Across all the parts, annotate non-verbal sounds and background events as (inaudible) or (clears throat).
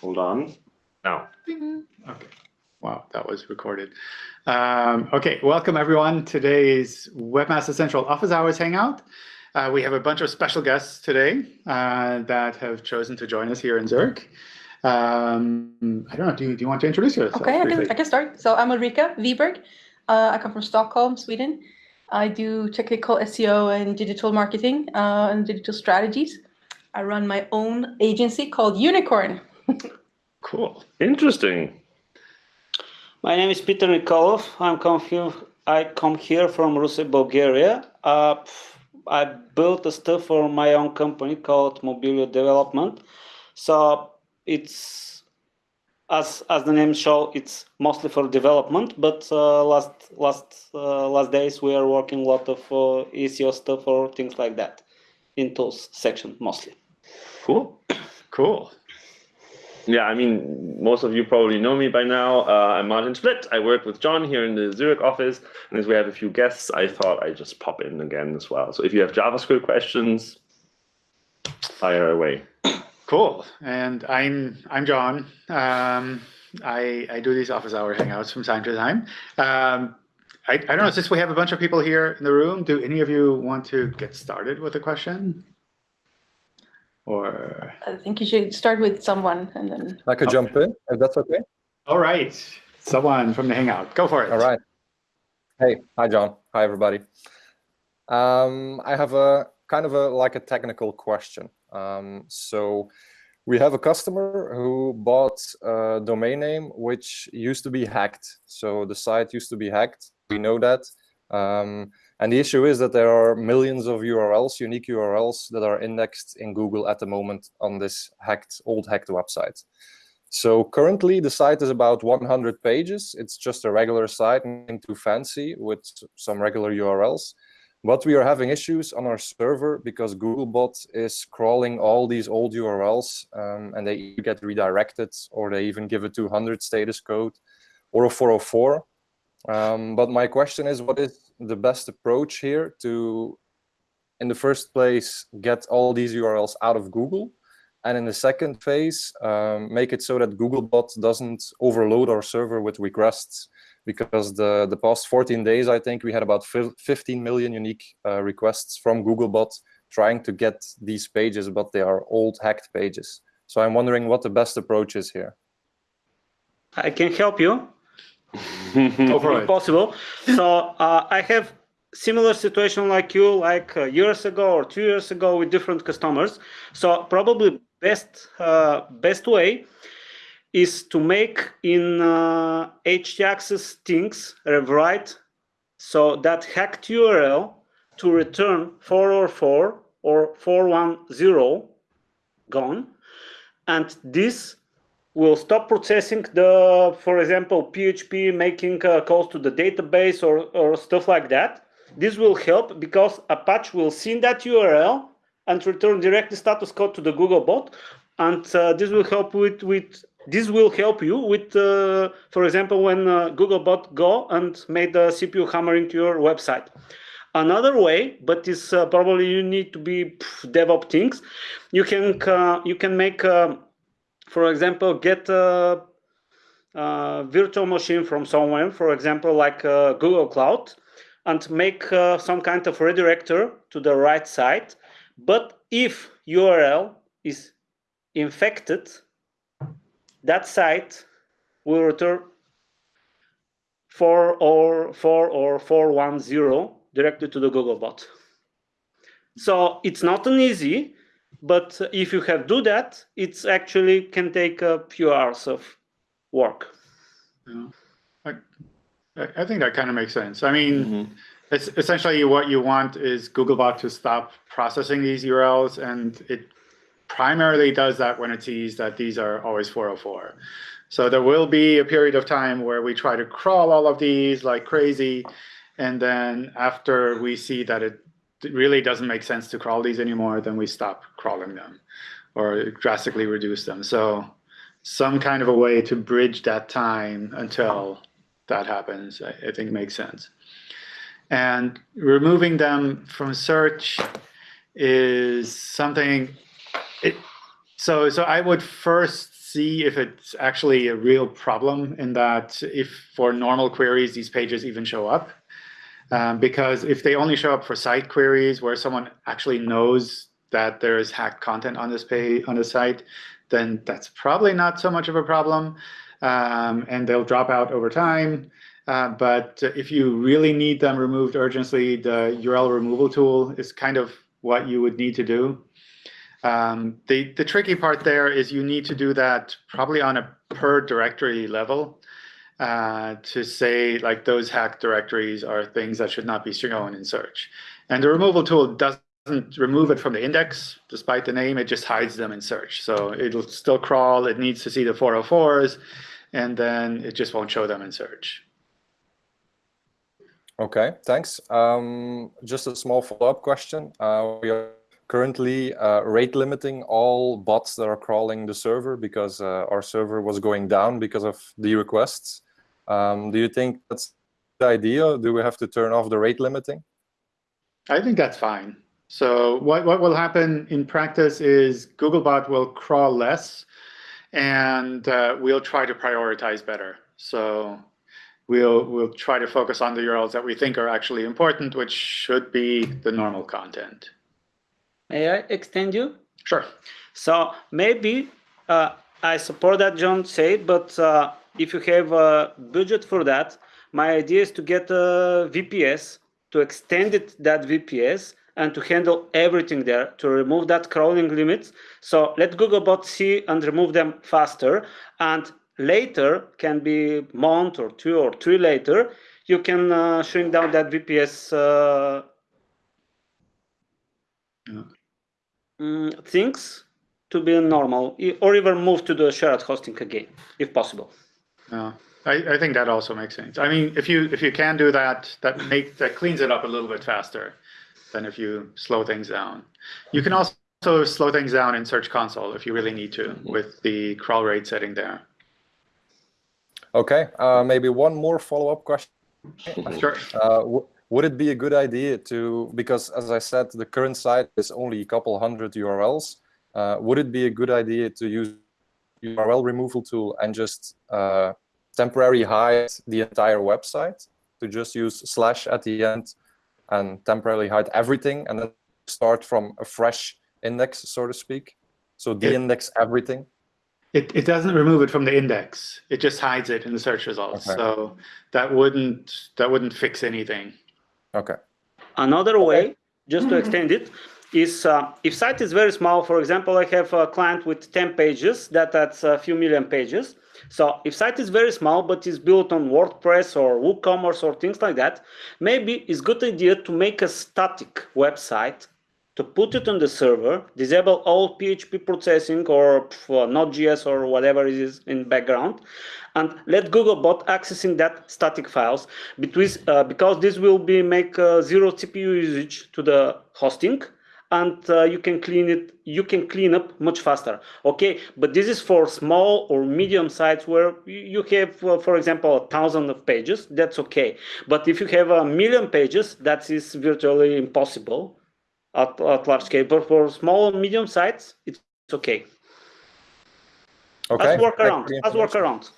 Hold on. Now. Okay. Wow, that was recorded. Um, okay, welcome everyone. Today's Webmaster Central Office Hours Hangout. Uh, we have a bunch of special guests today uh, that have chosen to join us here in Zurich. Um, I don't know, do you, do you want to introduce yourself? Okay, I can. I can start. So I'm Ulrika Viberg. Uh, I come from Stockholm, Sweden. I do technical SEO and digital marketing uh, and digital strategies. I run my own agency called Unikorn. Cool. Interesting. My name is Peter Nikolov. I'm come here, I come here from Ruse, Bulgaria. Uh, I built a stuff for my own company called Mobilio Development. So it's as as the name show, it's mostly for development. But uh, last last uh, last days we are working a lot of uh, SEO stuff or things like that in tools section mostly. Cool. Cool. Yeah, I mean, most of you probably know me by now. Uh, I'm Martin Splitt. I work with John here in the Zurich office. And as we have a few guests, I thought I'd just pop in again as well. So if you have JavaScript questions, fire away. Cool. And I'm I'm John. Um, I I do these office hour hangouts from time to time. Um, I, I don't know, since we have a bunch of people here in the room, do any of you want to get started with a question? Or, I think you should start with someone and then. I could Okay. jump in, if that's okay. all right, someone from the hangout, go for it. All right. Hey, hi, John. Hi, everybody. Um, I have a kind of a like a technical question. Um, so we have a customer who bought a domain name which used to be hacked. So the site used to be hacked. We know that. Um, and the issue is that there are millions of URLs, unique URLs that are indexed in Google at the moment on this hacked, old hacked website. So currently the site is about 100 pages. It's just a regular site, nothing too fancy with some regular URLs. But we are having issues on our server because Googlebot is crawling all these old URLs um, and they get redirected or they even give a 200 status code or a 404. Um, but my question is, what is the best approach here to, in the first place, get all these URLs out of Google? And in the second phase, um, make it so that Googlebot doesn't overload our server with requests because the, the past 14 days, I think we had about 15 million unique uh, requests from Googlebot trying to get these pages, but they are old hacked pages. So I'm wondering what the best approach is here. I can help you. Go for if it. possible. So uh, I have similar situation like you, like uh, years ago or two years ago with different customers. So probably best uh, best way is to make in uh, htaccess things rewrite so that hacked URL to return 404 or 410 gone, and this will stop processing the, for example, PHP making uh, calls to the database or, or stuff like that. This will help because Apache will see that URL and return directly status code to the Google bot. And uh, this will help with, with this will help you with, uh, for example, when uh, Googlebot go and made the CPU hammering to your website. Another way, but is uh, probably you need to be pff, DevOps things. You can uh, you can make uh, for example, get a, a virtual machine from somewhere, for example, like uh, Google Cloud, and make uh, some kind of redirector to the right side. But if URL is infected, that site will return 4 or 4 or 410 directly to the Googlebot. So it's not an easy, but if you have do that, it's actually can take a few hours of work. Yeah. I, I I think that kind of makes sense. I mean, Mhm. it's essentially what you want is Googlebot to stop processing these URLs, and it primarily does that when it sees that these are always 404. So there will be a period of time where we try to crawl all of these like crazy, and then after we see that it really doesn't make sense to crawl these anymore, then we stop crawling them or drastically reduce them. So some kind of a way to bridge that time until that happens, I, I think makes sense. And removing them from search is something, it, so, so I would first see if it's actually a real problem in that if for normal queries, these pages even show up. Um, because if they only show up for site queries where someone actually knows that there is hacked content on this page on the site, then that's probably not so much of a problem. Um, and they'll drop out over time. Uh, but if you really need them removed urgently, the URL removal tool is kind of what you would need to do. Um, the, the tricky part there is you need to do that probably on a per directory level uh, to say like those hacked directories are things that should not be shown in search. And the removal tool doesn't remove it from the index, despite the name, it just hides them in search. So it'll still crawl, it needs to see the 404s, and then it just won't show them in search. Okay, thanks. Um, just a small follow-up question. Uh, we are currently uh, rate limiting all bots that are crawling the server because uh, our server was going down because of the requests. Um, do you think that's the idea? Do we have to turn off the rate limiting? I think that's fine. So what, what will happen in practice is Googlebot will crawl less and uh, we'll try to prioritize better. So we'll, we'll try to focus on the URLs that we think are actually important, which should be the normal content. May I extend you? Sure. So maybe uh, I support that John said, but uh, if you have a budget for that, my idea is to get a VPS, to extend it that VPS, and to handle everything there, to remove that crawling limit. So let Googlebot see and remove them faster. And later, can be month or two or three later, you can uh, shrink down that VPS uh, yeah. mm, things to be normal, or even move to the shared hosting again, if possible. Yeah. I, I think that also makes sense. I mean, if you if you can do that, that make that cleans it up a little bit faster than if you slow things down. You can also slow things down in Search Console if you really need to with the crawl rate setting there. Okay, uh, maybe one more follow-up question. Sure. Uh, would it be a good idea to, because as I said, the current site is only a couple hundred URLs, uh, would it be a good idea to use URL removal tool and just uh, temporarily hide the entire website, to just use slash at the end and temporarily hide everything and then start from a fresh index, so to speak. So de-index everything. It, it doesn't remove it from the index. It just hides it in the search results. Okay. So that wouldn't that wouldn't fix anything. Okay. Another way, just to extend it, is uh, if site is very small, for example, I have a client with 10 pages, that that's a few million pages. So if site is very small, but is built on WordPress or WooCommerce or things like that, maybe it's good idea to make a static website to put it on the server, disable all PHP processing or Node.js or whatever it is in background, and let Googlebot accessing that static files because, uh, because this will be make uh, zero CPU usage to the hosting and uh, you can clean it you can clean up much faster okay but this is for small or medium sites where you have uh, for example a thousand of pages that's okay but if you have a million pages that is virtually impossible at, at large scale but for small and medium sites it's okay Okay. as work around you as work around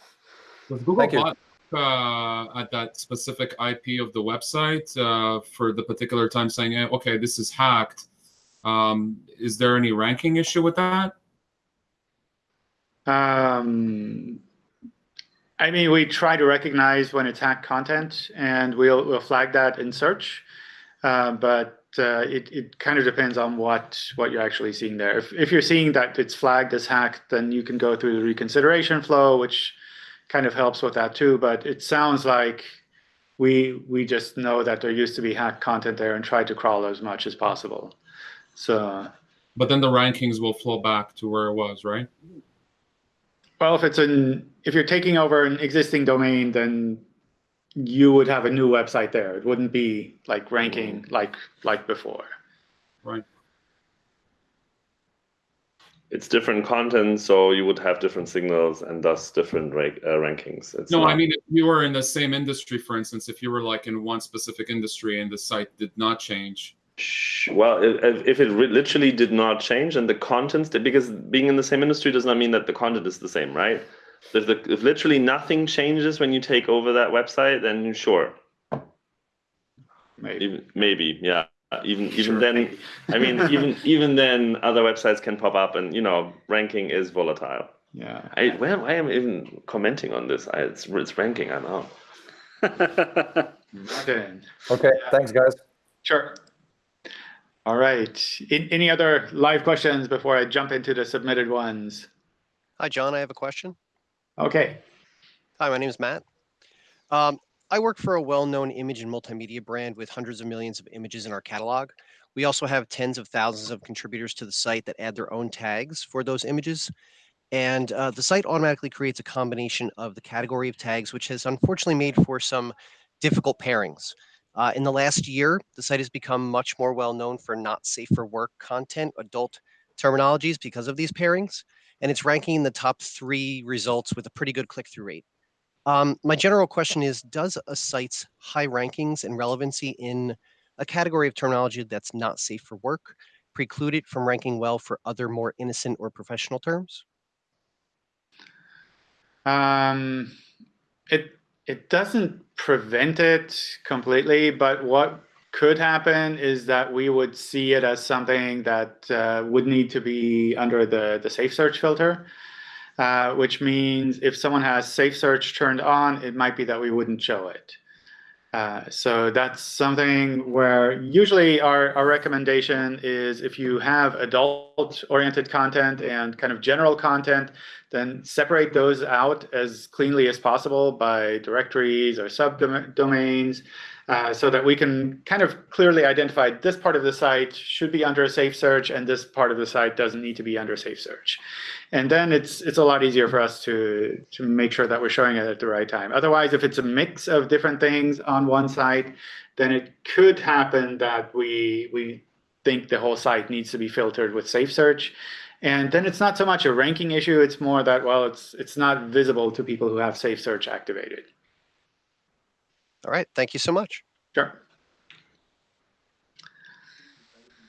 Does Thank you. Uh, at that specific IP of the website uh, for the particular time saying, eh, okay, this is hacked. Um, is there any ranking issue with that? Um, I mean, we try to recognize when it's hacked content, and we'll we'll flag that in search. Uh, but uh, it it kind of depends on what what you're actually seeing there. If if you're seeing that it's flagged as hacked, then you can go through the reconsideration flow, which kind of helps with that too. But it sounds like we we just know that there used to be hacked content there and try to crawl as much as possible. So But then the rankings will flow back to where it was, right? Well, if it's an if you're taking over an existing domain, then you would have a new website there. It wouldn't be like ranking like like before. Right. It's different content, so you would have different signals and thus different ra uh, rankings. It's No, not- I mean, if you were in the same industry, for instance, if you were like in one specific industry and the site did not change, Sh- Well, if, if- if it re- literally did not change and the contents, because being in the same industry does not mean that the content is the same, right? If, the, if literally nothing changes when you take over that website, then sure, Maybe. even, maybe, yeah. Even even Sure, then, maybe. I mean, even (laughs) even then, other websites can pop up, and you know, ranking is volatile. Yeah. I where why am I even commenting on this? I, it's it's ranking. I know. (laughs) Martin. Okay, thanks, guys. Sure. All right. In, any other live questions before I jump into the submitted ones? Hi, John. I have a question. Okay. Hi, my name is Matt. Um, I work for a well-known image and multimedia brand with hundreds of millions of images in our catalog. We also have tens of thousands of contributors to the site that add their own tags for those images. And uh, the site automatically creates a combination of the category of tags, which has unfortunately made for some difficult pairings. Uh, in the last year, the site has become much more well-known for not safe for work content, adult terminologies because of these pairings. And it's ranking in the top three results with a pretty good click-through rate. Um, my general question is, does a site's high rankings and relevancy in a category of terminology that's not safe for work preclude it from ranking well for other more innocent or professional terms? Um, it it doesn't prevent it completely, but what could happen is that we would see it as something that uh, would need to be under the the safe search filter, uh, which means if someone has safe search turned on, it might be that we wouldn't show it. Uh, so that's something where usually our, our recommendation is if you have adult oriented content and kind of general content, then separate those out as cleanly as possible by directories or subdomains uh, so that we can kind of clearly identify this part of the site should be under a safe search and this part of the site doesn't need to be under safe search. And then it's it's a lot easier for us to to make sure that we're showing it at the right time. Otherwise, if it's a mix of different things on one site, then it could happen that we we think the whole site needs to be filtered with safe search. And then it's not so much a ranking issue, it's more that, well, it's it's not visible to people who have safe search activated. All right, thank you so much. Sure.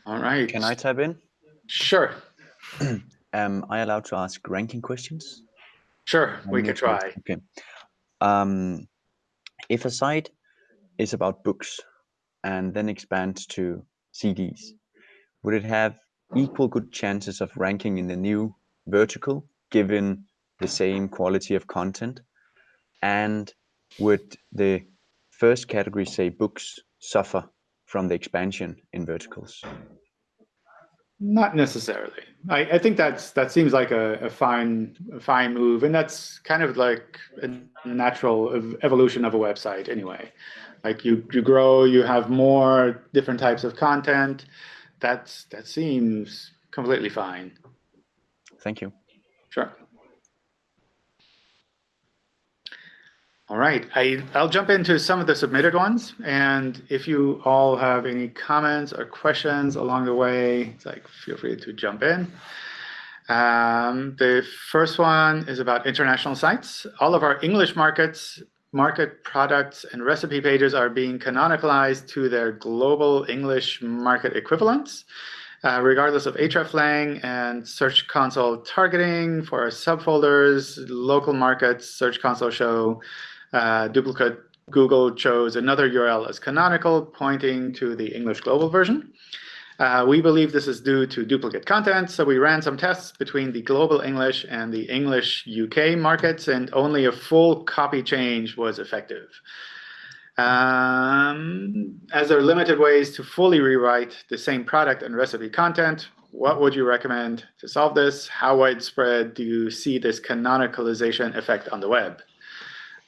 All right. Can I type in? Sure. (clears throat) Am I allowed to ask ranking questions? Sure, we On could try. Okay. Um, if a site is about books and then expands to CDs, would it have equal good chances of ranking in the new vertical given the same quality of content? And would the first category, say books, suffer from the expansion in verticals? Not necessarily. I, I think that's that seems like a, a fine a fine move, and that's kind of like a natural ev- evolution of a website anyway. Like you you grow, you have more different types of content. That's that seems completely fine. Thank you. Sure. All right, I, I'll jump into some of the submitted ones. And if you all have any comments or questions along the way, like feel free to jump in. Um, the first one is about international sites. All of our English markets, market products, and recipe pages are being canonicalized to their global English market equivalents. Uh, regardless of hreflang and Search Console targeting for our subfolders, local markets, Search Console show uh, duplicate Google chose another URL as canonical, pointing to the English global version. Uh, we believe this is due to duplicate content, so we ran some tests between the global English and the English UK markets, and only a full copy change was effective. Um, as there are limited ways to fully rewrite the same product and recipe content, what would you recommend to solve this? How widespread do you see this canonicalization effect on the web?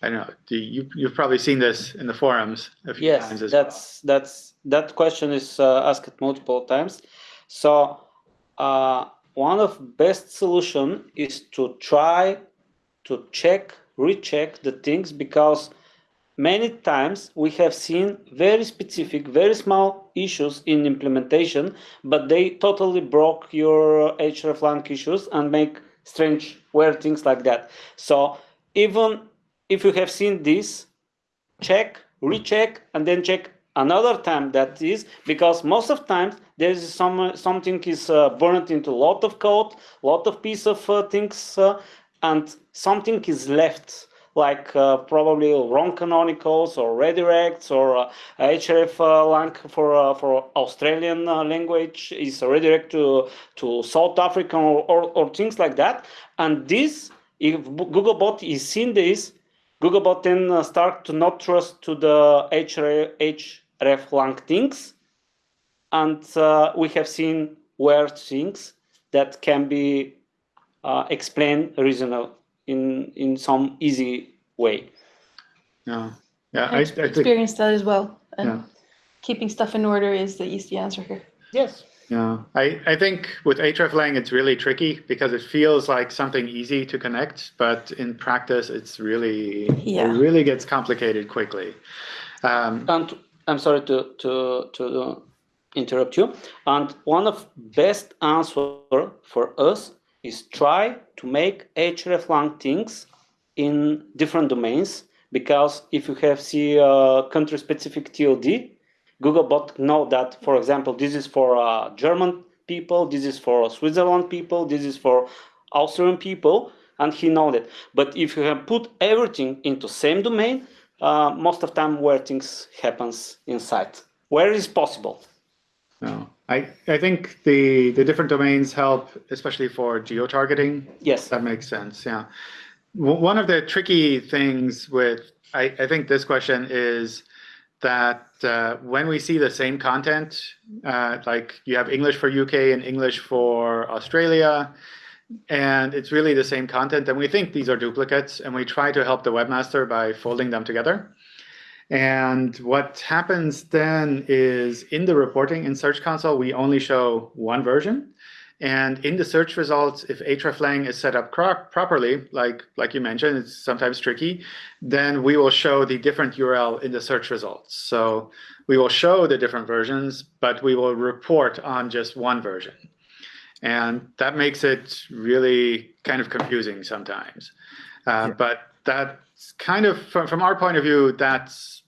I don't know. Do you, you've probably seen this in the forums a few Yes, times as that's that's that question is uh, asked multiple times. So uh, one of best solution is to try to check, recheck the things because many times we have seen very specific, very small issues in implementation, but they totally broke your hreflang issues and make strange, weird things like that. So even if you have seen this, check, recheck, and then check another time that is because most of times there is some something is uh, burned into a lot of code, lot of piece of uh, things, uh, and something is left like uh, probably wrong canonicals or redirects or uh, href uh, for for Australian language is a redirect to to South African or, or, or things like that. And this, if Googlebot is seeing this, Googlebot then uh, start to not trust to the href, href lang things, and uh, we have seen weird things that can be uh, explained reasonable in in some easy way. Yeah, yeah. I, I I've think experienced that as well. And Yeah. keeping stuff in order is the easy answer here. Yes. Yeah, I, I think with hreflang it's really tricky because it feels like something easy to connect, but in practice it's really Yeah. it really gets complicated quickly. Um, And I'm sorry to to to interrupt you. And one of best answer for us is try to make hreflang things in different domains because if you have see uh, country specific TLD, Googlebot know that, for example, this is for uh, German people, this is for Switzerland people, this is for Austrian people, and he know that. But if you have put everything into same domain, uh, most of time where things happens inside, where is possible. no, I, I think the, the different domains help, especially for geo-targeting. Yes. That makes sense, yeah. W- One of the tricky things with, I, I think this question is that uh, when we see the same content, uh, like you have English for UK and English for Australia, and it's really the same content, and we think these are duplicates, and we try to help the webmaster by folding them together. And what happens then is in the reporting in Search Console, we only show one version. And in the search results, if hreflang is set up properly, like, like you mentioned, it's sometimes tricky, then we will show the different URL in the search results. So we will show the different versions, but we will report on just one version. And that makes it really kind of confusing sometimes. Uh, But that's kind of, from, from our point of view, that's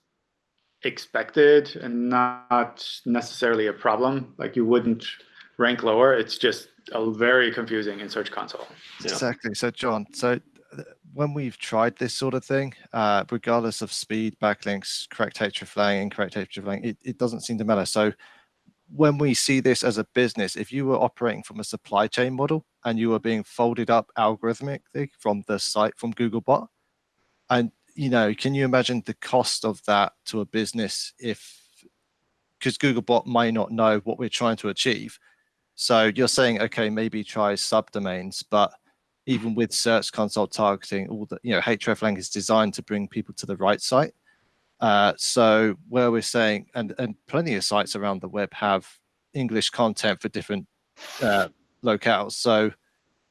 expected and not necessarily a problem. Like you wouldn't rank lower. It's just very confusing in Search Console. Yeah. Exactly. So, John, so when we've tried this sort of thing, uh, regardless of speed, backlinks, correct hreflang, incorrect hreflang, it, it doesn't seem to matter. So, when we see this as a business, if you were operating from a supply chain model and you were being folded up algorithmically from the site from Googlebot, and you know, can you imagine the cost of that to a business if because Googlebot might not know what we're trying to achieve. So you're saying, okay, maybe try subdomains, but even with Search Console targeting, all the you know, hreflang is designed to bring people to the right site. Uh, so where we're saying, and and plenty of sites around the web have English content for different uh, locales. So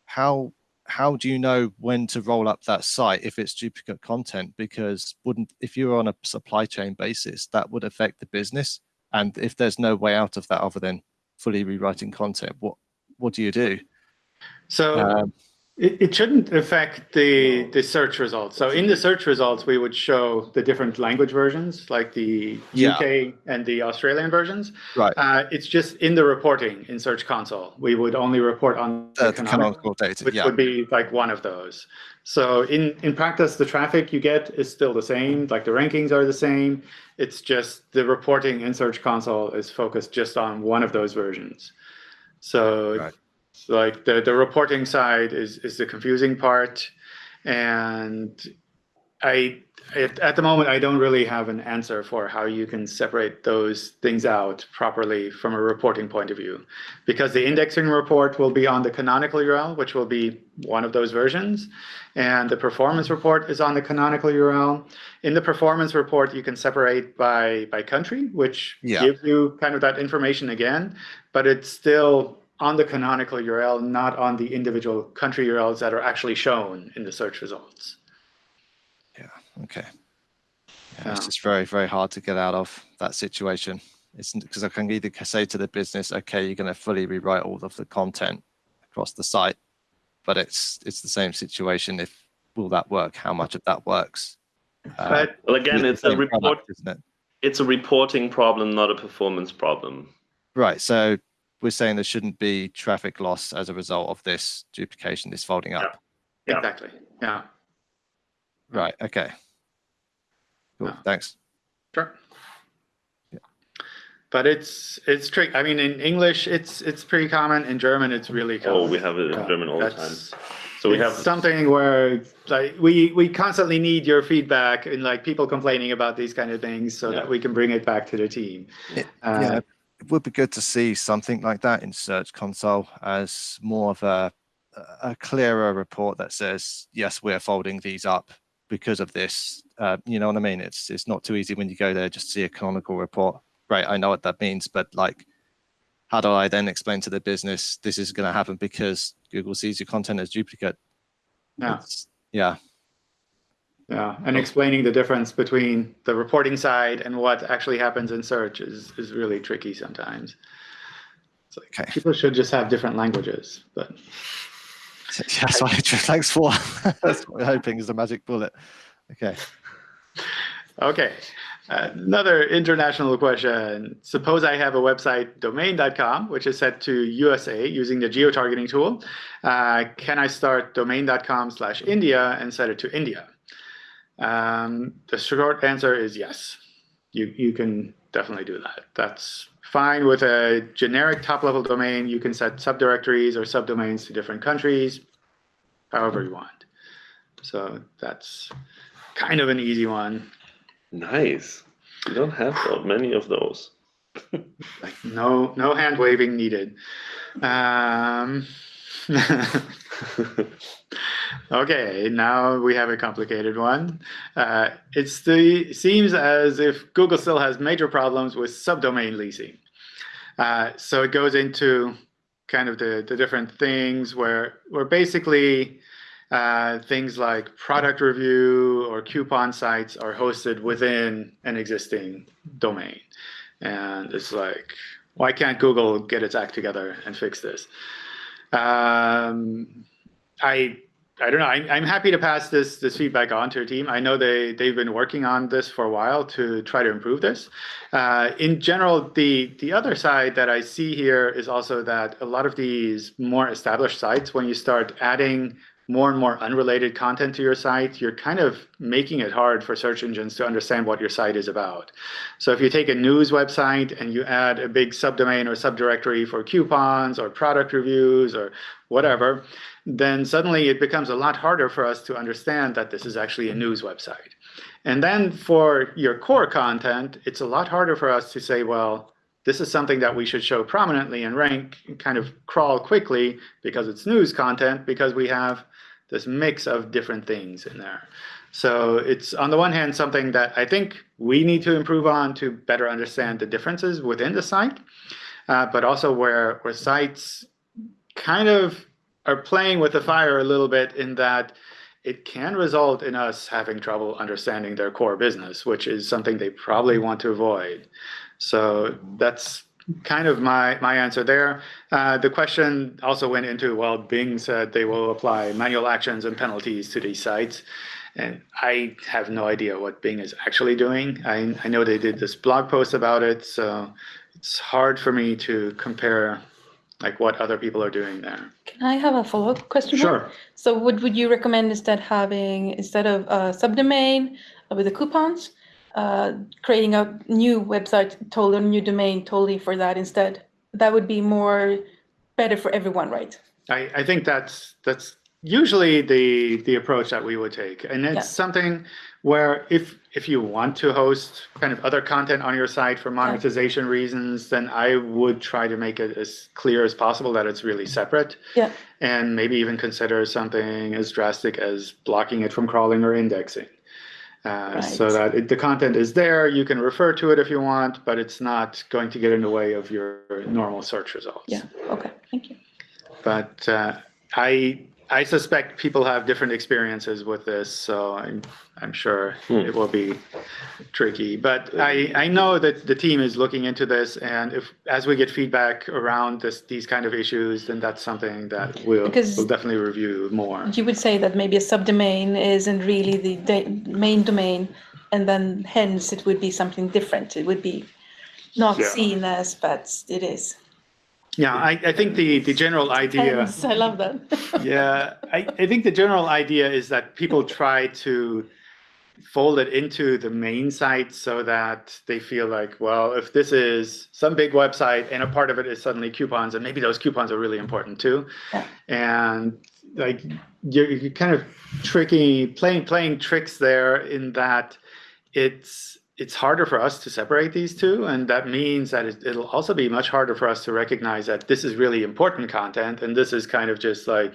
how how do you know when to roll up that site if it's duplicate content? Because wouldn't if you're on a supply chain basis, that would affect the business. And if there's no way out of that other than fully rewriting content, what what do you do? So Um, it, it shouldn't affect the, the search results. So in the search results, we would show the different language versions, like the Yeah. UK and the Australian versions. Right. Uh, it's just in the reporting in Search Console. We would only report on Uh, the canonical, canonical data, which yeah. would be like one of those. So in, in practice, the traffic you get is still the same, like the rankings are the same. It's just the reporting in Search Console is focused just on one of those versions. So Right. like the, the reporting side is, is the confusing part. And I, at, at the moment, I don't really have an answer for how you can separate those things out properly from a reporting point of view. Because the indexing report will be on the canonical URL, which will be one of those versions. And the performance report is on the canonical URL. In the performance report, you can separate by, by country, which Yeah. gives you kind of that information again, but it's still on the canonical URL, not on the individual country URLs that are actually shown in the search results. Okay. Yeah, Yeah. It's just very, very hard to get out of that situation. It's because I can either say to the business, okay, you're going to fully rewrite all of the content across the site, but it's it's the same situation. If will that work? How much of that works? Uh, Well, again, it's a same report. product, isn't it? it's a reporting problem, not a performance problem. Right. So we're saying there shouldn't be traffic loss as a result of this duplication, this folding up. Yeah. Exactly. Yeah. Right. Okay. Cool. Yeah. Thanks. Sure. But it's it's tricky. I mean, in English, it's it's pretty common. In German, it's really common. Oh, we have it in Yeah, German all the time. So we have something where like we we constantly need your feedback and like people complaining about these kind of things so that we can bring it back to the team. It- Uh, yeah, it would be good to see something like that in Search Console as more of a a clearer report that says yes, we're folding these up because of this. Uh, you know what I mean? It's it's not too easy when you go there just to see a canonical report. Right, I know what that means, but like, how do I then explain to the business this is going to happen because Google sees your content as duplicate? Yeah. It's- yeah. Yeah, and explaining the difference between the reporting side and what actually happens in search is is really tricky sometimes. It's like Okay. people should just have different languages, but (laughs) That's what (laughs) thanks for. (laughs) That's what we're hoping is the magic bullet. Okay. Okay. Another international question. Suppose I have a website domain.com, which is set to USA using the geo-targeting tool. Uh, can I start domain.com slash India and set it to India? Um, the short answer is yes. You, you can definitely do that. That's fine with a generic top-level domain. You can set subdirectories or subdomains to different countries, however you want. So that's kind of an easy one. nice. We don't have many of those. Like no no hand waving needed. Um, (laughs) okay, now we have a complicated one. Uh, it's the seems as if Google still has major problems with subdomain leasing. Uh, so it goes into kind of the, the different things where where basically uh, things like product review or coupon sites are hosted within an existing domain. And it's like, why can't Google get its act together and fix this? Um, I I don't know. I'm, I'm happy to pass this this feedback on to your team. I know they they've been working on this for a while to try to improve this. Uh, in general, the the other side that I see here is also that a lot of these more established sites, when you start adding more and more unrelated content to your site, you're kind of making it hard for search engines to understand what your site is about. So if you take a news website and you add a big subdomain or subdirectory for coupons or product reviews or whatever, then suddenly it becomes a lot harder for us to understand that this is actually a news website. And then for your core content, it's a lot harder for us to say, well, this is something that we should show prominently and rank, kind of crawl quickly because it's news content, because we have this mix of different things in there. So it's on the one hand something that I think we need to improve on to better understand the differences within the site, uh, but also where where sites kind of are playing with the fire a little bit in that it can result in us having trouble understanding their core business, which is something they probably want to avoid. So that's kind of my my answer there. Uh, the question also went into well, Bing said they will apply manual actions and penalties to these sites, and I have no idea what Bing is actually doing. I I know they did this blog post about it, so it's hard for me to compare like what other people are doing there. Can I have a follow-up question? Sure. So what would you recommend instead having, instead of a subdomain uh, with the coupons, uh, creating a new website, totally new domain, totally for that instead? That would be more better for everyone, right? I, I think that's that's usually the the approach that we would take, and it's Yeah. something where if if you want to host kind of other content on your site for monetization reasons, then I would try to make it as clear as possible that it's really separate, Yeah. and maybe even consider something as drastic as blocking it from crawling or indexing. Uh, So that it, the content is there, you can refer to it if you want, but it's not going to get in the way of your normal search results. Yeah. Okay. Thank you. but uh, I I suspect people have different experiences with this, so I'm I'm sure Hmm. it will be tricky. But I I know that the team is looking into this, and if as we get feedback around this these kind of issues, then that's something that we'll we'll definitely review more. You would say that maybe a subdomain isn't really the main domain, and then hence it would be something different. It would be not Yeah. seen as, but it is. Yeah, I, I think the, the general idea. I love that. (laughs) yeah, I, I think the general idea is that people try to fold it into the main site so that they feel like, well, if this is some big website and a part of it is suddenly coupons, and maybe those coupons are really important too. Yeah. And like you're, you're kind of tricky, playing playing tricks there in that it's it's harder for us to separate these two, and that means that it, it'll also be much harder for us to recognize that this is really important content, and this is kind of just like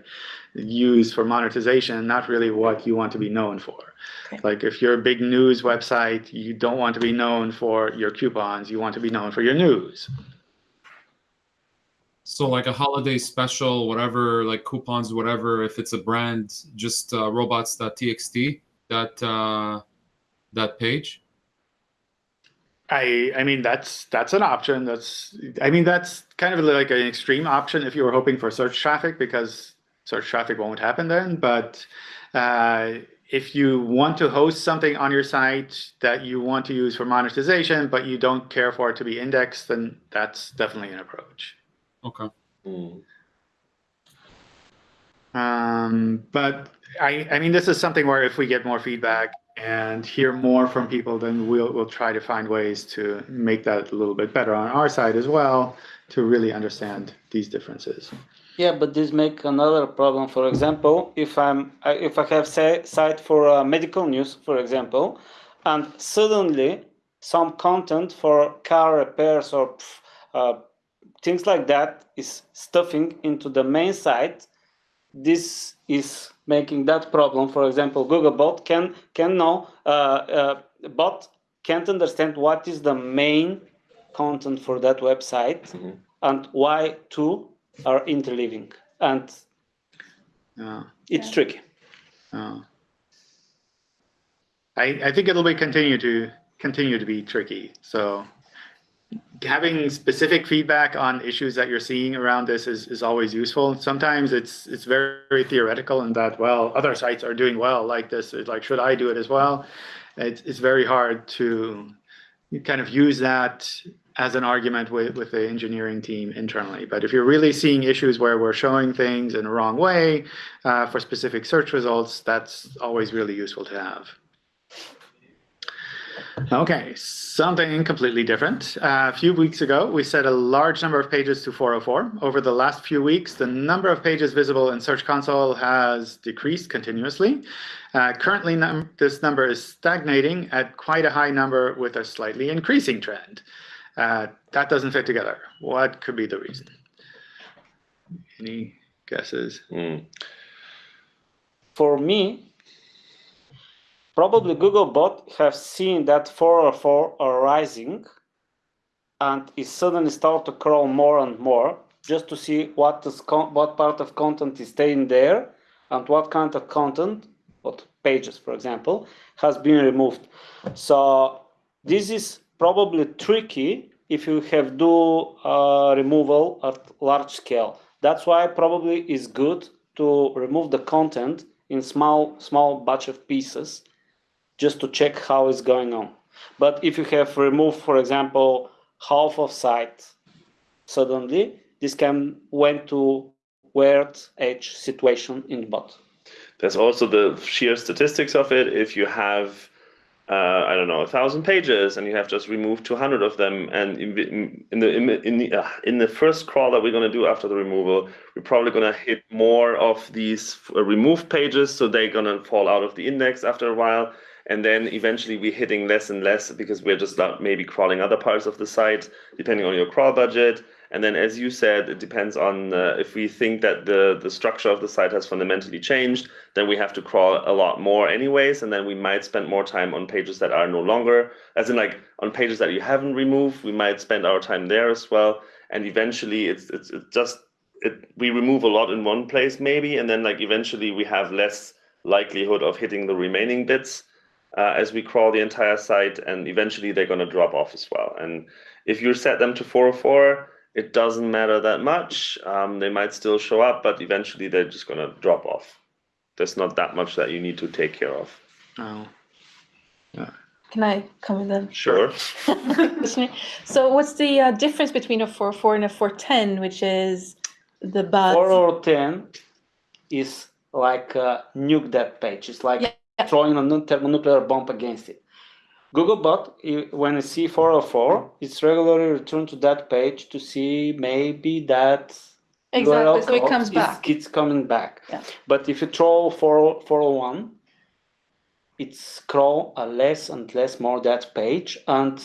used for monetization, not really what you want to be known for. Okay. Like if you're a big news website, you don't want to be known for your coupons, you want to be known for your news. So like a holiday special, whatever, like coupons, whatever. If it's a brand, just uh, robots.txt. That uh, that page. I I mean that's that's an option. That's I mean that's kind of like an extreme option if you were hoping for search traffic because search traffic won't happen then. But uh, if you want to host something on your site that you want to use for monetization, but you don't care for it to be indexed, then that's definitely an approach. Okay. Mm. Um, but I, I mean, this is something where if we get more feedback and hear more from people, then we'll we'll try to find ways to make that a little bit better on our side as well to really understand these differences. Yeah, but this make another problem. For example, if I'm if I have say site for uh, medical news, for example, and suddenly some content for car repairs or uh, things like that is stuffing into the main site, this is making that problem. For example, Googlebot can can know uh, uh, bot can't understand what is the main content for that website Mhm. and why two are interleaving, and Uh, it's Yeah. tricky. uh, I I think it'll be continue to continue to be tricky. So having specific feedback on issues that you're seeing around this is, is always useful. Sometimes it's it's very, very theoretical in that well other sites are doing well like this. It's like should I do it as well? It's it's very hard to kind of use that as an argument with, with the engineering team internally. But if you're really seeing issues where we're showing things in a wrong way uh, for specific search results, that's always really useful to have. Okay, something completely different. Uh, a few weeks ago, we set a large number of pages to 404. Over the last few weeks, the number of pages visible in Search Console has decreased continuously. Uh, currently, num this number is stagnating at quite a high number with a slightly increasing trend. Uh, that doesn't fit together. What could be the reason? Any guesses? Mm. For me, probably Googlebot have seen that 404 are rising and is suddenly start to crawl more and more just to see what is what part of content is staying there and what kind of content, what pages, for example, has been removed. So this is probably tricky if you have do uh, removal at large scale. That's why probably is good to remove the content in small small batch of pieces just to check how it's going on. But if you have removed, for example, half of site suddenly, this can went to weird edge situation in bot. There's also the sheer statistics of it. If you have, uh, I don't know, a thousand pages, and you have just removed 200 of them, and in, in in the in the in the, uh, in the first crawl that we're going to do after the removal, we're probably going to hit more of these uh, removed pages, so they're going to fall out of the index after a while. And then eventually we're hitting less and less because we're just not maybe crawling other parts of the site, depending on your crawl budget. And then, as you said, it depends on uh, if we think that the, the structure of the site has fundamentally changed, then we have to crawl a lot more anyways. And then we might spend more time on pages that are no longer, as in like on pages that you haven't removed, we might spend our time there as well. And eventually it's, it's, it's just, it, we remove a lot in one place maybe, and then like eventually we have less likelihood of hitting the remaining bits uh, as we crawl the entire site, and eventually they're going to drop off as well. And if you set them to 404, it doesn't matter that much. Um, they might still show up, but eventually they're just going to drop off. There's not that much that you need to take care of. Oh. Yeah. Can I come in then? Sure. (laughs) so what's the uh, difference between a 404 and a 410, which is the bad? 410 is like uh, nuke that page. It's like Yeah. Throwing a nu- thermonuclear bomb against it. Googlebot, when I see 404, it's regularly returned to that page to see maybe that Exactly, URL so it comes is- back. It's coming back. Yeah. But if you throw 4, 401, it scroll a less and less more that page. And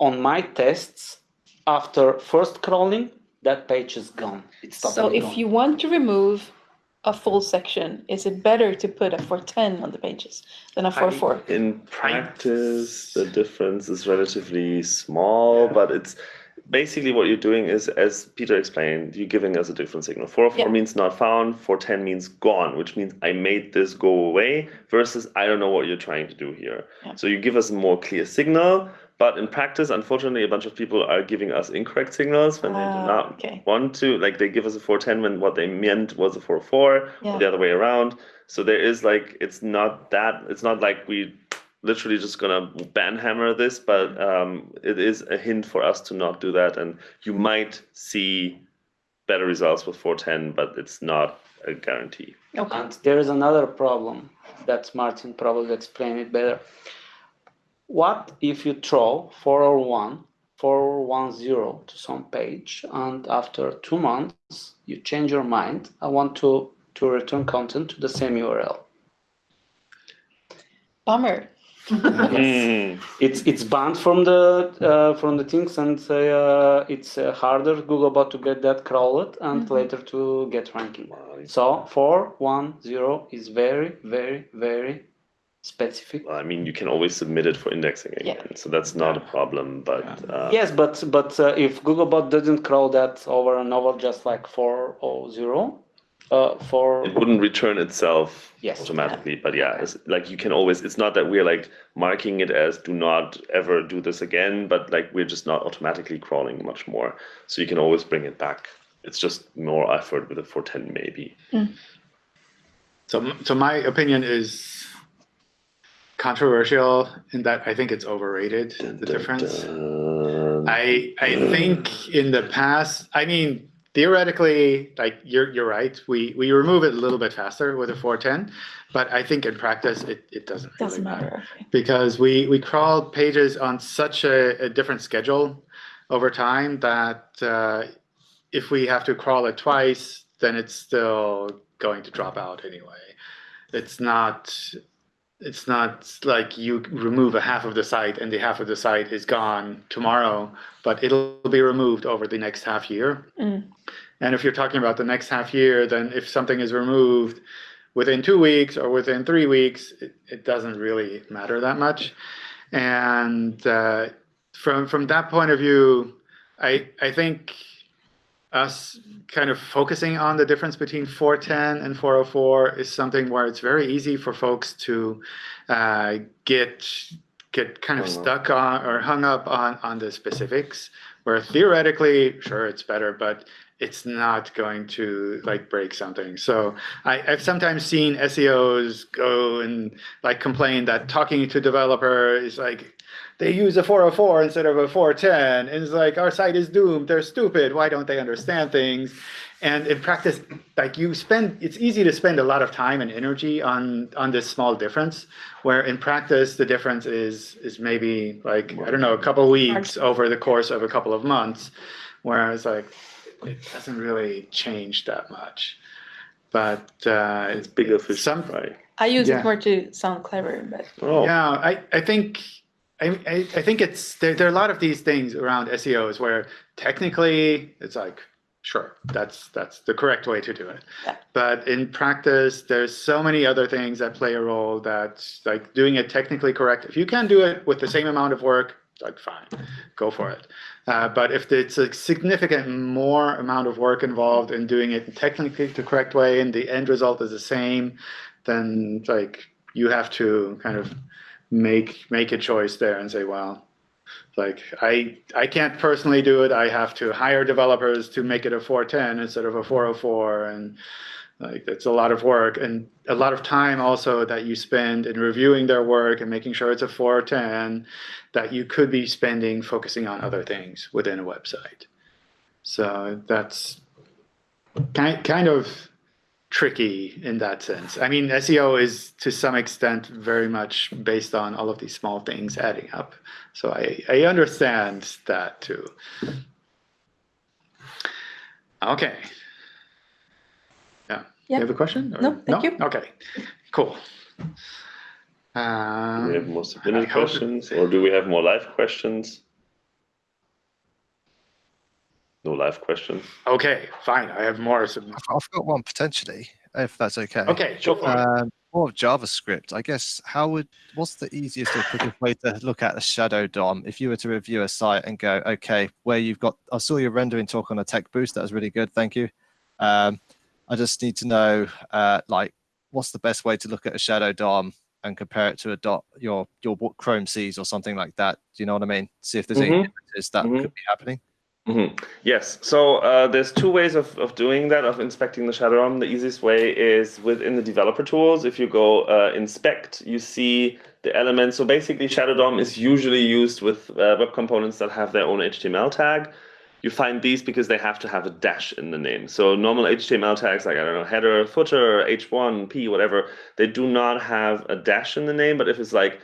on my tests, after first crawling, that page is gone. It's So if gone. you want to remove a full section, is it better to put a 410 on the pages than a 44? In practice, the difference is relatively small, but it's basically what you're doing is, as Peter explained, you're giving us a different signal. 404 Yeah. means not found, 410 means gone, which means I made this go away, versus I don't know what you're trying to do here. Yeah. So you give us a more clear signal, but in practice, unfortunately, a bunch of people are giving us incorrect signals when they do Ah, not okay. want to. Like they give us a 410 when what they meant was a 44, Yeah. or the other way around. So there is like, it's not that, it's not like we literally just gonna banhammer this, but um, it is a hint for us to not do that. And you might see better results with 410, but it's not a guarantee. Okay. And there is another problem that Martin probably explained it better. What if you throw 401, 410 to some page, and after two months you change your mind? I want to, to return content to the same URL. Bummer. (laughs) Mm. It's it's banned from the uh, from the things, and uh, it's uh, harder Googlebot to get that crawled and Mhm. later to get ranking. So 410 is very, very, very specific. Well, I mean, you can always submit it for indexing Yeah. again, so that's not a problem. But uh, Yes, but but uh, if Googlebot doesn't crawl that over and over, just like 400, uh, for it wouldn't return itself Yes. automatically. But yeah, it's like you can always. It's not that we're like marking it as do not ever do this again, but like we're just not automatically crawling much more. So you can always bring it back. It's just more effort with a 410 maybe. So, so my opinion is controversial in that I think it's overrated, the difference. Dun, I I think in the past, I mean, theoretically, like you're you're right. We we remove it a little bit faster with a 410, but I think in practice it, it doesn't really Doesn't matter matter. because we we crawl pages on such a, a different schedule over time that uh, if we have to crawl it twice, then it's still going to drop out anyway. It's not it's not like you remove a half of the site and the half of the site is gone tomorrow, but it'll be removed over the next half year. Mm. And if you're talking about the next half year, then if something is removed within two weeks or within three weeks, it, it doesn't really matter that much. And uh, from from that point of view, I I think us kind of focusing on the difference between 410 and 404 is something where it's very easy for folks to uh, get get kind of stuck on or hung up on on the specifics where theoretically sure it's better but it's not going to like break something. So I, i've sometimes seen seos go and like complain that talking to developer is like they use a 404 instead of a 410 and it's like our site is doomed. They're stupid. Why don't they understand things? And in practice like you spend it's easy to spend a lot of time and energy on on this small difference where in practice the difference is is maybe like i don't know a couple weeks over the course of a couple of months whereas like it doesn't really change that much. But uh It's bigger fish some to fry. I use Yeah. it more to sound clever, but Oh, yeah, I, I think I, I, I think it's there, there are a lot of these things around SEOs where technically it's like sure that's that's the correct way to do it. Yeah. But in practice, there's so many other things that play a role that like doing it technically correct. If you can do it with the same amount of work, like fine, go for it. Uh, but if it's a significant more amount of work involved in doing it technically the correct way and the end result is the same, then like you have to kind of make make a choice there and say, well, like I I can't personally do it. I have to hire developers to make it a 410 instead of a 404, and Like it's a lot of work and a lot of time also that you spend in reviewing their work and making sure it's a 410 that you could be spending focusing on other things within a website. So that's kind kind of tricky in that sense. I mean, SEO is to some extent very much based on all of these small things adding up. So I, I understand that too. Okay. Yeah. Yeah. You have a question? or- No, thank you. Okay, cool. Do we have Um, more submitted questions, or do we have more live questions? No live questions. okay, fine. I have more. sub- I've, I've got one potentially, if that's okay. Okay, sure. for it. Um, more of JavaScript. I guess how would what's the easiest or quickest way to look at a shadow DOM if you were to review a site and go, okay, where you've got I saw your rendering talk on a tech boost, that was really good, thank you. Um, I just need to know uh, like what's the best way to look at a shadow DOM and compare it to a dot your your what Chrome sees or something like that. Do you know what I mean? See if there's any Mhm. differences that Mhm. could be happening. Hmm Yes. So uh, there's two ways of, of doing that, of inspecting the shadow DOM. The easiest way is within the developer tools. If you go uh, inspect, you see the elements. So basically, shadow DOM is usually used with uh, web components that have their own HTML tag. You find these because they have to have a dash in the name. So normal HTML tags like I don't know header, footer, h1, p, whatever, they do not have a dash in the name. But if it's like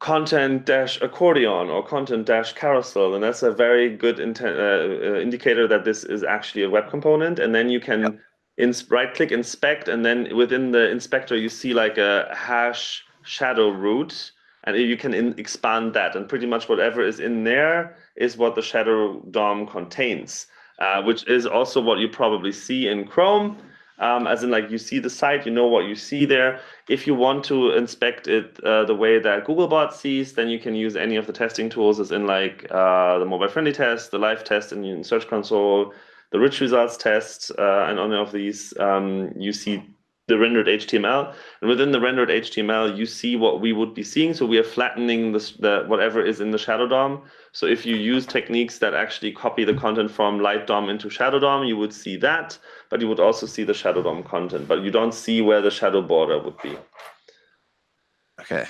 content dash accordion or content dash carousel, and that's a very good uh, uh, indicator that this is actually a web component. And then you can ins- right click inspect, and then within the inspector, you see like a hash shadow root, and you can in- expand that. And pretty much whatever is in there is what the shadow DOM contains, uh, which is also what you probably see in Chrome. Um, as in, like you see the site, you know what you see there. If you want to inspect it uh, the way that Googlebot sees, then you can use any of the testing tools, as in like uh, the mobile-friendly test, the live test in Search Console, the rich results test, uh, and on of these, um, you see the rendered HTML. And within the rendered HTML, you see what we would be seeing. So we are flattening this, the whatever is in the shadow DOM. So if you use techniques that actually copy the content from light DOM into shadow DOM, you would see that, but you would also see the shadow DOM content, but you don't see where the shadow border would be. Okay.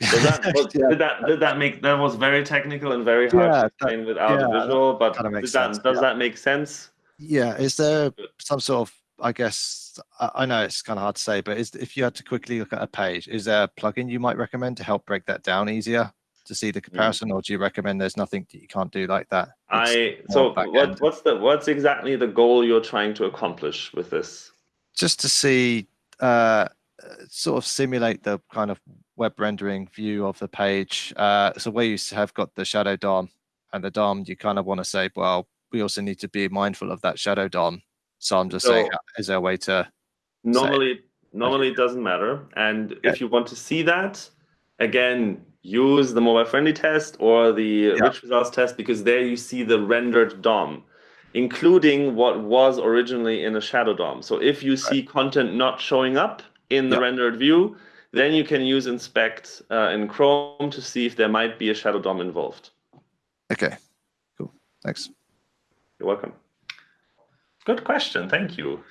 Does that, was- (laughs) Yeah. did that did that make that was very technical and very hard Yeah, to that- explain without a visual, but that, sense, does yeah. that make sense? Yeah, is there some sort of, I guess, I know it's kind of hard to say, but is if you had to quickly look at a page, is there a plugin you might recommend to help break that down easier to see Mm. the comparison, or do you recommend there's nothing that you can't do like that? It's I so what what's the what's exactly the goal you're trying to accomplish with this? just to see, uh, sort of simulate the kind of web rendering view of the page. Uh, so where you have got the shadow DOM and the DOM, you kind of want to say, well, we also need to be mindful of that shadow DOM. So I'm just saying, So- uh, is there a way to? Normally, normally it doesn't matter. And if you want to see that, again, use the mobile friendly test or the rich results test because there you see the rendered DOM, including what was originally in a shadow DOM. So if you see content not showing up in the Yeah. rendered view, then you can use inspect uh, in Chrome to see if there might be a shadow DOM involved. Okay, cool. Thanks. You're welcome. Good question. Thank you.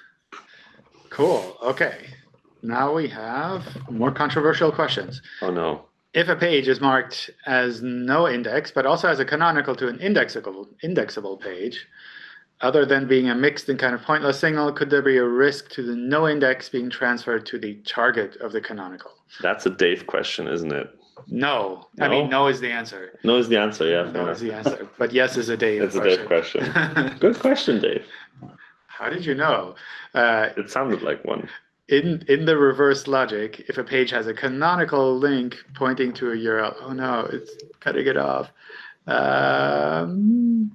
Cool. Okay. Now we have more controversial questions. Oh no. If a page is marked as no index, but also as a canonical to an indexable indexable page, other than being a mixed and kind of pointless signal, could there be a risk to the no index being transferred to the target of the canonical? That's a Dave question, isn't it? No. I mean, no is the answer. No is the answer, yeah. fair No is the answer. But yes is a Dave It's a Dave question. Good question, Dave. (laughs) How did you know? Uh, It sounded like one. in in the reverse logic, if a page has a canonical link pointing to a URL, oh no, it's cutting it off. Um,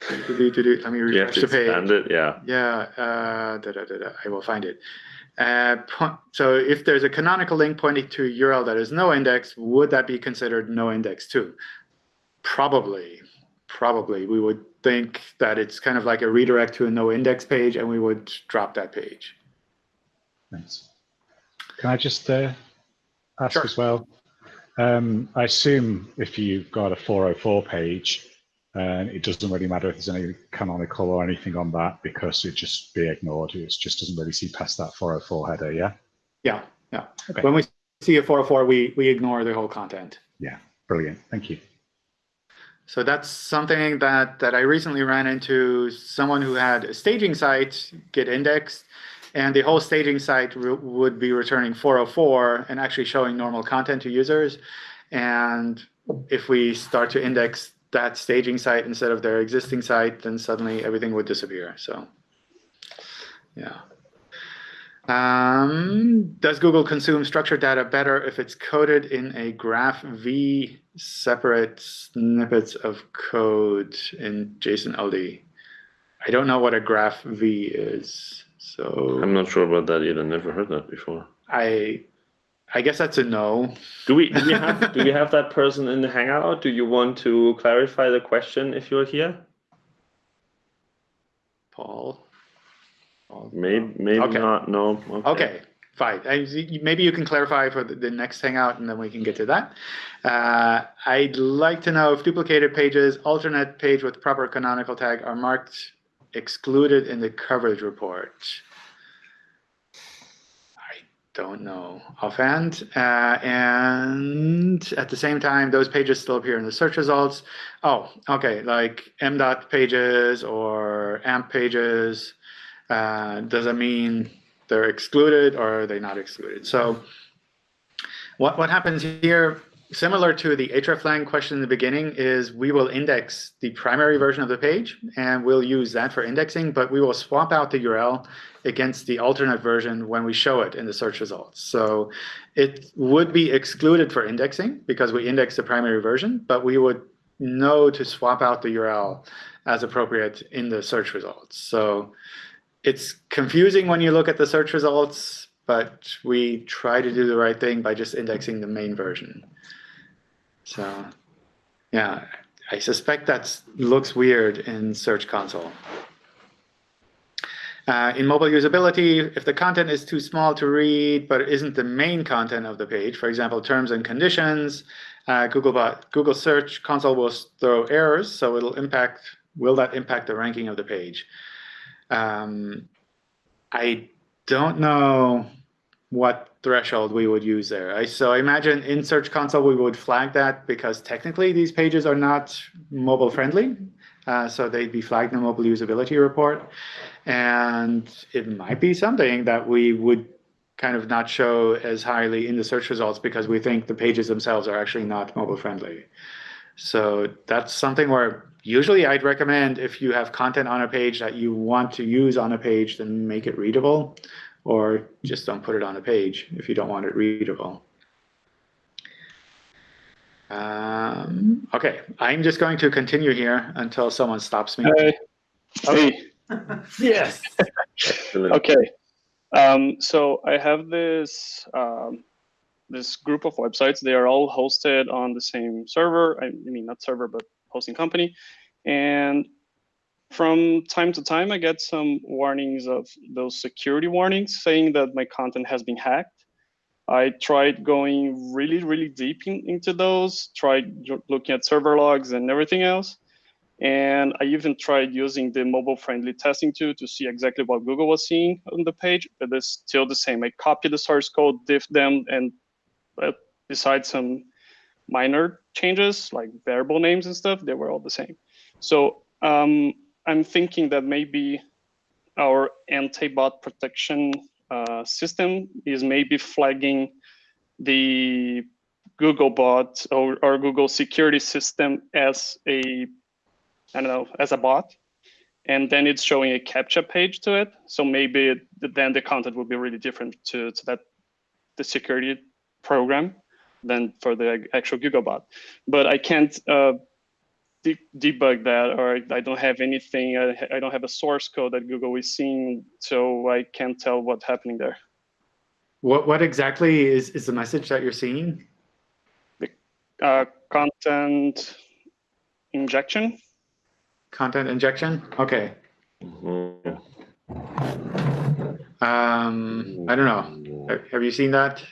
do-do-do-do, let me You have refresh to the page. expand it, yeah. Yeah, uh, da, da, da, da, I will find it. Uh, so if there's a canonical link pointing to a URL that is no index, would that be considered no index too? Probably, probably. We would think that it's kind of like a redirect to a no index page and we would drop that page. Thanks. Can I just uh, ask Sure. as well? Um, I assume if you've got a 404 page And it doesn't really matter if there's any canonical or anything on that because it just be ignored. It just doesn't really see past that 404 header, yeah? Yeah, yeah. Okay. When we see a 404, we, we ignore the whole content. Yeah, brilliant. Thank you. So that's something that, that I recently ran into someone who had a staging site get indexed and the whole staging site would be returning 404 and actually showing normal content to users. And if we start to index that staging site instead of their existing site, then suddenly everything would disappear. So, yeah. Um, does Google consume structured data better if it's coded in a graph V separate snippets of code in JSON LD? I don't know what a graph V is, so I'm not sure about that either. Never heard that before. I I guess that's a no. Do we do we (laughs) have do we have that person in the Hangout? Do you want to clarify the question if you're here? Paul. Maybe maybe Okay. not. No. Okay, fine. I, maybe you can clarify for the, the next hangout and then we can get to that. Uh, I'd like to know if duplicated pages, alternate page with proper canonical tag are marked excluded in the coverage report. I don't know offhand. Uh, and at the same time, those pages still appear in the search results. Oh, okay, like m dot pages or amp pages. Uh, does that mean they're excluded or are they not excluded? So what, what happens here, similar to the hreflang question in the beginning, is we will index the primary version of the page and we'll use that for indexing, but we will swap out the URL against the alternate version when we show it in the search results. So it would be excluded for indexing because we index the primary version, but we would know to swap out the URL as appropriate in the search results. So it's confusing when you look at the search results, but we try to do the right thing by just indexing the main version. So yeah, I suspect that looks weird in Search Console. Uh, in mobile usability, if the content is too small to read, but isn't the main content of the page, for example, terms and conditions, uh, Googlebot, Google Search Console will throw errors, so it'll impact, will that impact the ranking of the page? Um, I don't know what threshold we would use there. I, so I imagine in Search Console we would flag that because technically these pages are not mobile friendly. Uh, so they'd be flagged in the mobile usability report. And it might be something that we would kind of not show as highly in the search results because we think the pages themselves are actually not mobile friendly. So that's something where usually I'd recommend if you have content on a page that you want to use on a page, then make it readable or just don't put it on a page if you don't want it readable. Um, okay, I'm just going to continue here until someone stops me. Hey. Hey. (laughs) Yes. Okay. Um, so I have this um, this group of websites. They are all hosted on the same server. I mean, not server, but hosting company. And from time to time, I get some warnings of those security warnings saying that my content has been hacked. I tried going really, really deep in, into those, tried looking at server logs and everything else. And I even tried using the mobile friendly testing tool to see exactly what Google was seeing on the page, but it's still the same. I copied the source code, diff them, and uh, besides some minor changes like variable names and stuff, they were all the same. So um, I'm thinking that maybe our anti-bot protection uh, system is maybe flagging the Google bot or, or Google security system as a, I don't know, as a bot. And then it's showing a CAPTCHA page to it. So maybe it, then the content will be really different to, to that, the security program than for the actual Googlebot. But I can't uh, de debug that, or I don't have anything. I, I don't have a source code that Google is seeing, so I can't tell what's happening there. What, what exactly is, is the message that you're seeing? Uh, content injection. Content injection? Okay. Mhm. Um, I don't know. Have- Have you seen that?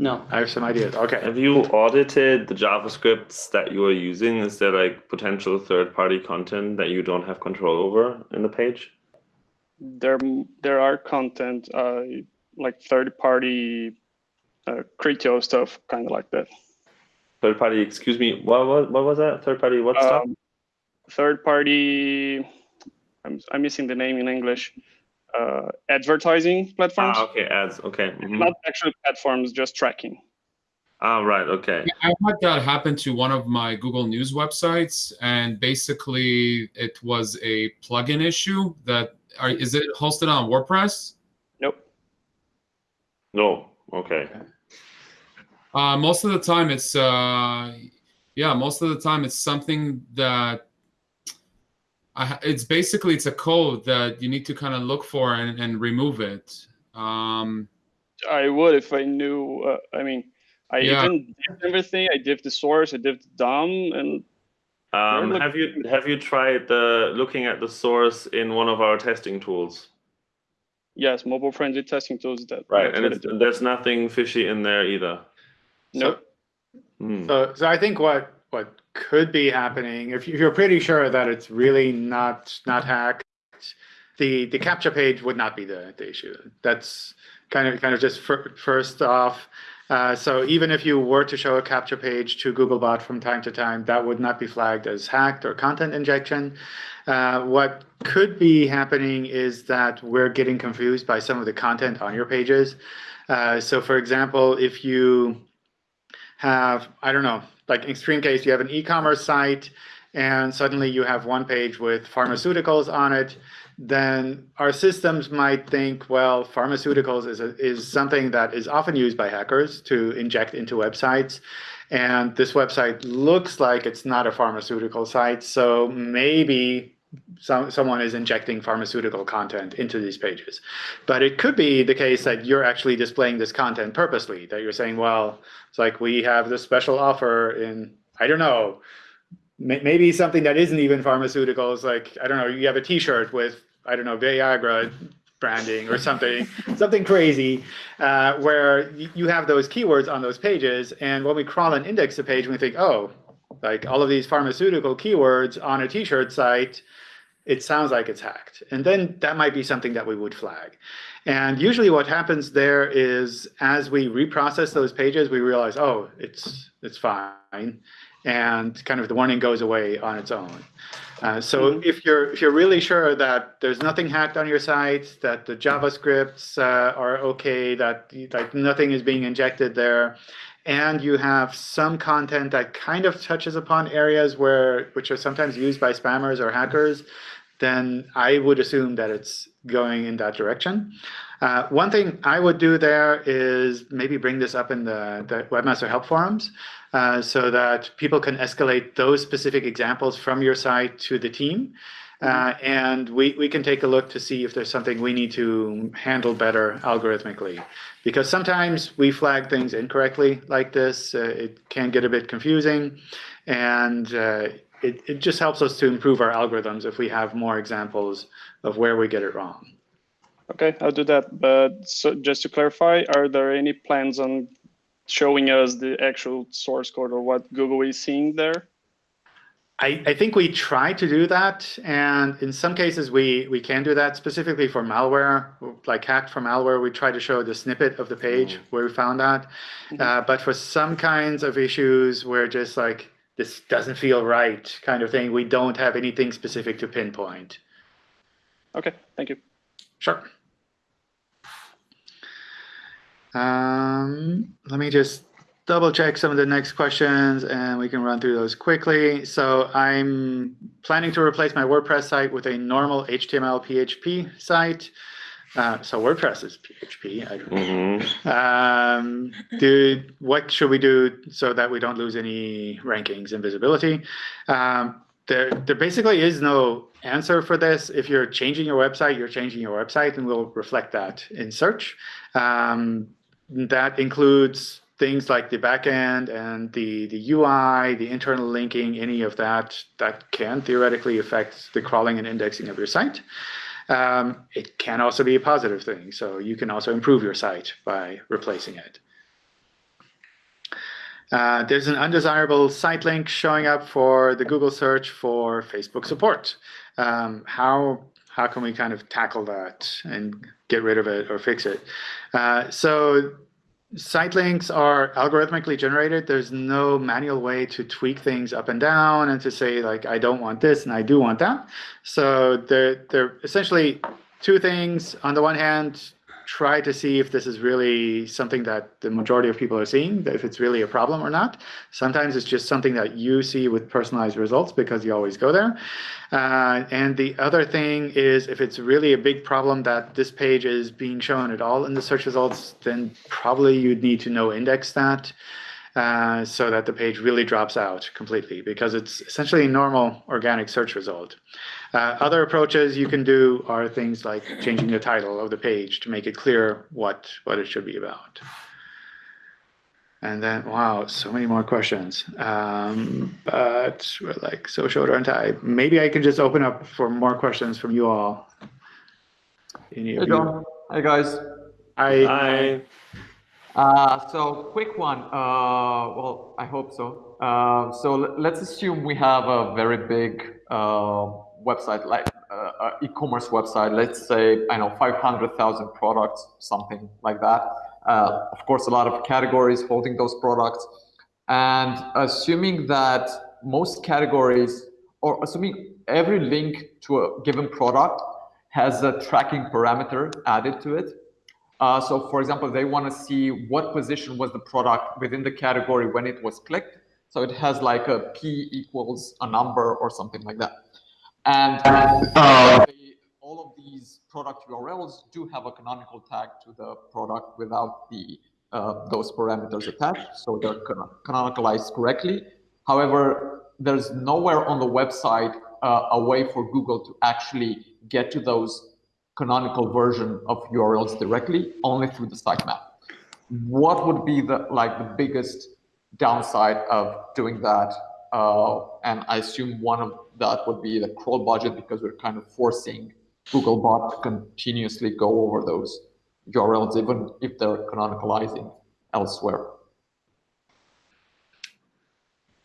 No, I have some ideas. Okay. Have you audited the JavaScripts that you are using? Is there like potential third-party content that you don't have control over in the page? There, there are content uh, like third-party uh, Criteo stuff, kind of like that. Third-party, excuse me, what, what, what was that? Third-party what stuff? Um, third-party, I'm, I'm missing the name in English. Uh, advertising platforms. Ah, okay, ads. Okay. mhm. Not actual platforms, just tracking. Ah, right. Okay. I had that happen to one of my Google News websites, and basically it was a plugin issue. That are, is it hosted on WordPress? Nope. No. Okay. Uh, most of the time, it's uh, yeah. Most of the time, it's something that I, it's basically it's a code that you need to kind of look for and, and remove it. Um, I would if I knew. Uh, I mean, I Yeah. even did everything. I did the source. I did the DOM, and Um, have you have you tried the looking at the source in one of our testing tools? yes, mobile-friendly testing tools. That Right, and it's, there's nothing fishy in there either. No, Hmm. So, so I think what what could be happening if you- if you're pretty sure that it's really not not hacked, the the CAPTCHA page would not be the, the issue. That's kind of kind of just fir- first off. Uh, so even if you were to show a CAPTCHA page to Googlebot from time to time, that would not be flagged as hacked or content injection. Uh, what could be happening is that we're getting confused by some of the content on your pages. Uh, so for example, if you have, I don't know, like in extreme case, you have an e-commerce site and suddenly you have one page with pharmaceuticals on it, then our systems might think, well, pharmaceuticals is, a, is something that is often used by hackers to inject into websites. And this website looks like it's not a pharmaceutical site. So maybe some, someone is injecting pharmaceutical content into these pages. But it could be the case that you're actually displaying this content purposely, that you're saying, well, it's like we have this special offer in, I don't know, may- maybe something that isn't even pharmaceuticals, like, I don't know, you have a t-shirt with, I don't know, Viagra branding or something, (laughs) something crazy, uh, where you have those keywords on those pages. And when we crawl and index the page, we think, oh, like all of these pharmaceutical keywords on a t-shirt site, it sounds like it's hacked. And then that might be something that we would flag. And usually what happens there is as we reprocess those pages, we realize, oh, it's it's fine. And kind of the warning goes away on its own. Uh, so if you're if you're really sure that there's nothing hacked on your site, that the JavaScripts uh, are okay, that like nothing is being injected there, and you have some content that kind of touches upon areas where which are sometimes used by spammers or hackers, then I would assume that it's going in that direction. Uh, one thing I would do there is maybe bring this up in the, the Webmaster Help forums uh, so that people can escalate those specific examples from your site to the team. Uh, and we, we can take a look to see if there's something we need to handle better algorithmically. Because sometimes we flag things incorrectly like this. Uh, it can get a bit confusing. And uh, it, it just helps us to improve our algorithms if we have more examples of where we get it wrong. Okay, I'll do that. But so just to clarify, are there any plans on showing us the actual source code or what Google is seeing there? I, I think we try to do that, and in some cases we, we can do that specifically for malware, like hacked for malware. We try to show the snippet of the page where we found that. Uh, but for some kinds of issues where just like this doesn't feel right kind of thing, we don't have anything specific to pinpoint. Okay, thank you. Sure. Um, let me just double check some of the next questions and we can run through those quickly. So I'm planning to replace my WordPress site with a normal HTML PHP site. Uh, so WordPress is PHP. I don't know. hmm Um, do, what should we do so that we don't lose any rankings and visibility? Um, there, there basically is no answer for this. If you're changing your website, you're changing your website, and we'll reflect that in search. Um, that includes things like the backend and the, the UI, the internal linking, any of that that can theoretically affect the crawling and indexing of your site. Um, it can also be a positive thing. So you can also improve your site by replacing it. Uh, there's an undesirable site link showing up for the Google search for Facebook support. Um, how how can we kind of tackle that and get rid of it or fix it? Uh, so site links are algorithmically generated. There's no manual way to tweak things up and down and to say like, I don't want this and I do want that. So they're, they're essentially two things. On the one hand, try to see if this is really something that the majority of people are seeing, if it's really a problem or not. Sometimes it's just something that you see with personalized results because you always go there. Uh, and the other thing is if it's really a big problem that this page is being shown at all in the search results, then probably you'd need to no index that. Uh, so that the page really drops out completely because it's essentially a normal organic search result. Uh, other approaches you can do are things like changing the title of the page to make it clear what, what it should be about. And then, wow, so many more questions. Um, but we're like so short on time. Maybe I can just open up for more questions from you all. Any hey, John. Hi, guys. Hi. Hi. Uh, so quick one. Uh, well, I hope so. Uh, so let's assume we have a very big uh, website, like uh, e-commerce website. Let's say I know 500,000 products, something like that. Uh, of course, a lot of categories holding those products, and assuming that most categories, or assuming every link to a given product has a tracking parameter added to it uh, so for example, they want to see what position was the product within the category when it was clicked. So it has like a P equals a number or something like that. And uh, all of these product URLs do have a canonical tag to the product without the uh, those parameters attached. So they're canonicalized correctly. However, there's nowhere on the website uh, a way for Google to actually get to those canonical version of URLs directly, only through the sitemap. What would be the like the biggest downside of doing that? Uh, and I assume one of that would be the crawl budget because we're kind of forcing Googlebot to continuously go over those URLs, even if they're canonicalizing elsewhere.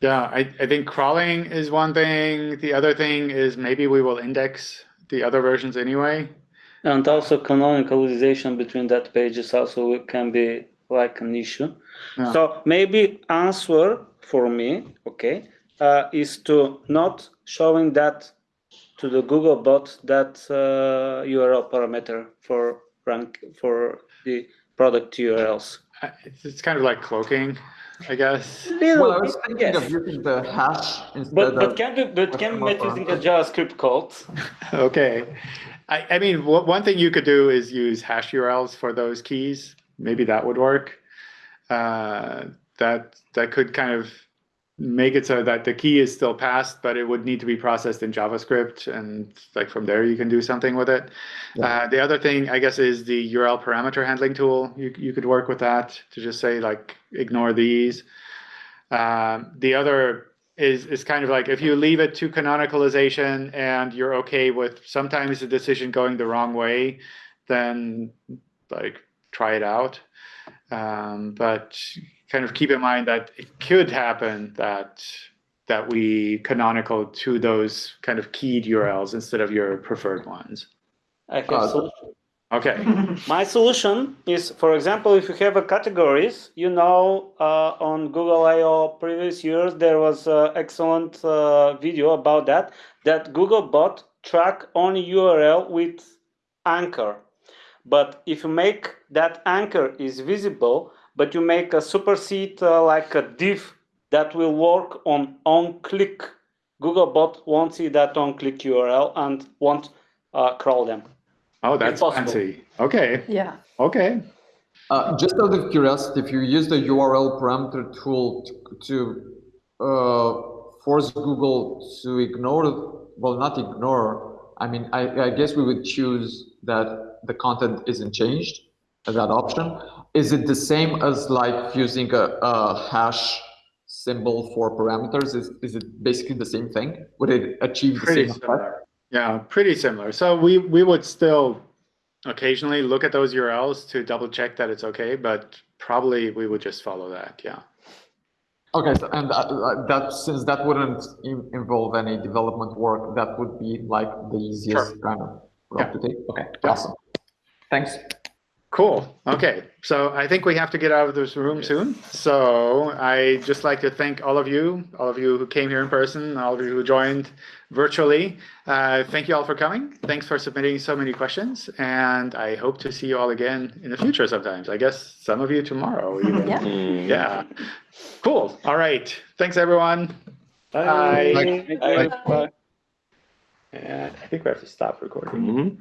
Yeah, I, I think crawling is one thing. The other thing is maybe we will index the other versions anyway. And also canonicalization between that pages also can be like an issue. Yeah. So maybe answer for me, okay, uh, is to not showing that to the Google bot that uh, URL parameter for rank for the product URLs. Uh, it's kind of like cloaking, I guess. Little well, I was thinking yes. of using the hash instead but, but of. Can be, but can be using a JavaScript code. (laughs) okay. I, I mean, one thing you could do is use hash URLs for those keys. Maybe that would work. Uh, that that could kind of make it so that the key is still passed, but it would need to be processed in JavaScript, and like from there you can do something with it. Yeah. Uh, the other thing, I guess, is the URL parameter handling tool. You you could work with that to just say like ignore these. Um, the other is is kind of like if you leave it to canonicalization and you're okay with sometimes the decision going the wrong way, then like try it out. Um, but kind of keep in mind that it could happen that that we canonical to those kind of keyed URLs instead of your preferred ones. I have uh, solution. Okay. (laughs) My solution is, for example, if you have a categories, you know, uh, on Google I/O previous years, there was an excellent uh, video about that, that Google bot track only URL with anchor. But if you make that anchor is visible, but you make a supersede uh, like a div that will work on on-click, Google bot won't see that on-click URL and won't uh, crawl them. Oh, that's fancy. Okay. Yeah. Okay. Uh, just out of curiosity, if you use the URL parameter tool to, to uh, force Google to ignore, well, not ignore, I mean, I, I, guess we would choose that the content isn't changed, that option. Is it the same as like using a, a hash symbol for parameters? Is, is it basically the same thing? Would it achieve Pretty the same similar. effect? Yeah, pretty similar. So we, we would still occasionally look at those URLs to double check that it's okay, but probably we would just follow that. Yeah. Okay, so, and uh, uh, that since that wouldn't in- involve any development work, that would be like the easiest kind of route to take. Okay, Yeah. awesome. Thanks. Cool. Okay. So I think we have to get out of this room soon. So I just like to thank all of you, all of you who came here in person, all of you who joined virtually. Uh, thank you all for coming. Thanks for submitting so many questions. And I hope to see you all again in the future sometimes. I guess some of you tomorrow. (laughs) Even. Yeah. Mm. Yeah. Cool. All right. Thanks, everyone. Bye. Thank you. Bye. And I think we have to stop recording. Mhm.